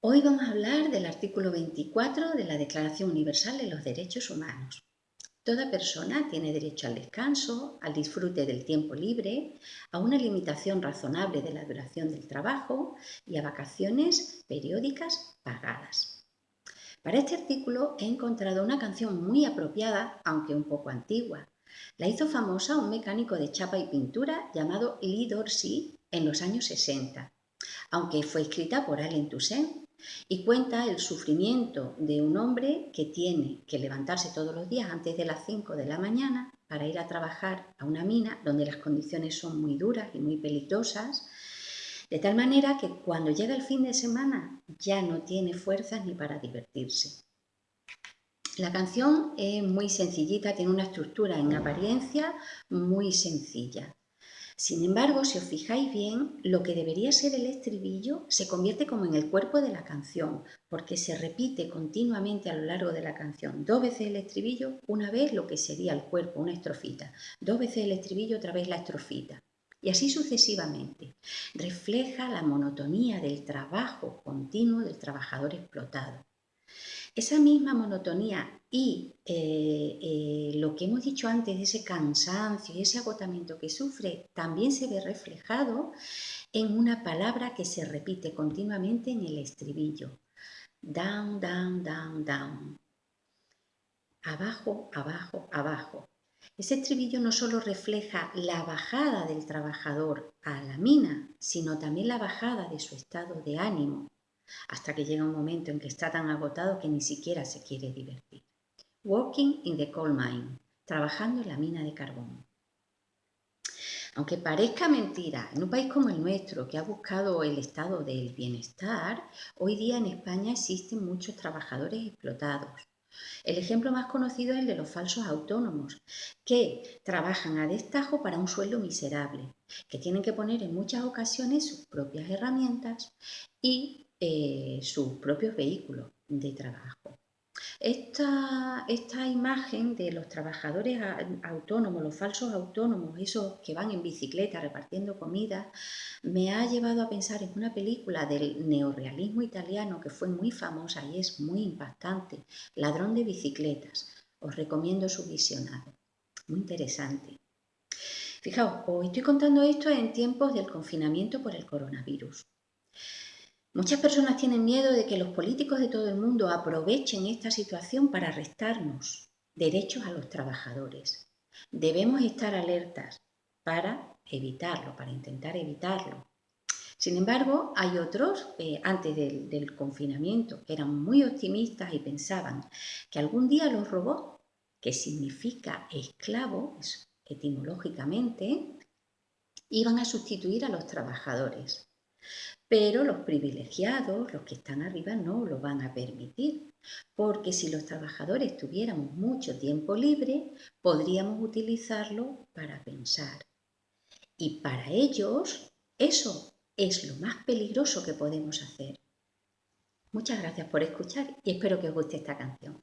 Hoy vamos a hablar del artículo 24 de la Declaración Universal de los Derechos Humanos. Toda persona tiene derecho al descanso, al disfrute del tiempo libre, a una limitación razonable de la duración del trabajo y a vacaciones periódicas pagadas. Para este artículo he encontrado una canción muy apropiada, aunque un poco antigua. La hizo famosa un mecánico de chapa y pintura llamado Lee Dorsey en los años 60, aunque fue escrita por Allen Toussaint y cuenta el sufrimiento de un hombre que tiene que levantarse todos los días antes de las 5 de la mañana para ir a trabajar a una mina donde las condiciones son muy duras y muy peligrosas, de tal manera que cuando llega el fin de semana ya no tiene fuerzas ni para divertirse. La canción es muy sencillita, tiene una estructura en apariencia muy sencilla. Sin embargo, si os fijáis bien, lo que debería ser el estribillo se convierte como en el cuerpo de la canción, porque se repite continuamente a lo largo de la canción. Dos veces el estribillo, una vez lo que sería el cuerpo, una estrofita. Dos veces el estribillo, otra vez la estrofita. Y así sucesivamente. Refleja la monotonía del trabajo continuo del trabajador explotado. Esa misma monotonía y eh, eh, lo que hemos dicho antes, ese cansancio y ese agotamiento que sufre, también se ve reflejado en una palabra que se repite continuamente en el estribillo. Down, down, down, down. Abajo, abajo, abajo. Ese estribillo no solo refleja la bajada del trabajador a la mina, sino también la bajada de su estado de ánimo, hasta que llega un momento en que está tan agotado que ni siquiera se quiere divertir. Working in the coal mine, trabajando en la mina de carbón. Aunque parezca mentira, en un país como el nuestro, que ha buscado el estado del bienestar, hoy día en España existen muchos trabajadores explotados. El ejemplo más conocido es el de los falsos autónomos, que trabajan a destajo para un sueldo miserable, que tienen que poner en muchas ocasiones sus propias herramientas y eh, sus propios vehículos de trabajo. Esta, esta, imagen de los trabajadores autónomos, los falsos autónomos, esos que van en bicicleta repartiendo comida, me ha llevado a pensar en una película del neorealismo italiano que fue muy famosa y es muy impactante, Ladrón de bicicletas. Os recomiendo su visionado. Muy interesante. Fijaos, os estoy contando esto en tiempos del confinamiento por el coronavirus. Muchas personas tienen miedo de que los políticos de todo el mundo aprovechen esta situación para restarnos derechos a los trabajadores. Debemos estar alertas para evitarlo, para intentar evitarlo. Sin embargo, hay otros, eh, antes del, confinamiento, que eran muy optimistas y pensaban que algún día los robots, que significa esclavo etimológicamente, iban a sustituir a los trabajadores. Pero los privilegiados, los que están arriba, no lo van a permitir, porque si los trabajadores tuviéramos mucho tiempo libre, podríamos utilizarlo para pensar. Y para ellos, eso es lo más peligroso que podemos hacer. Muchas gracias por escuchar y espero que os guste esta canción.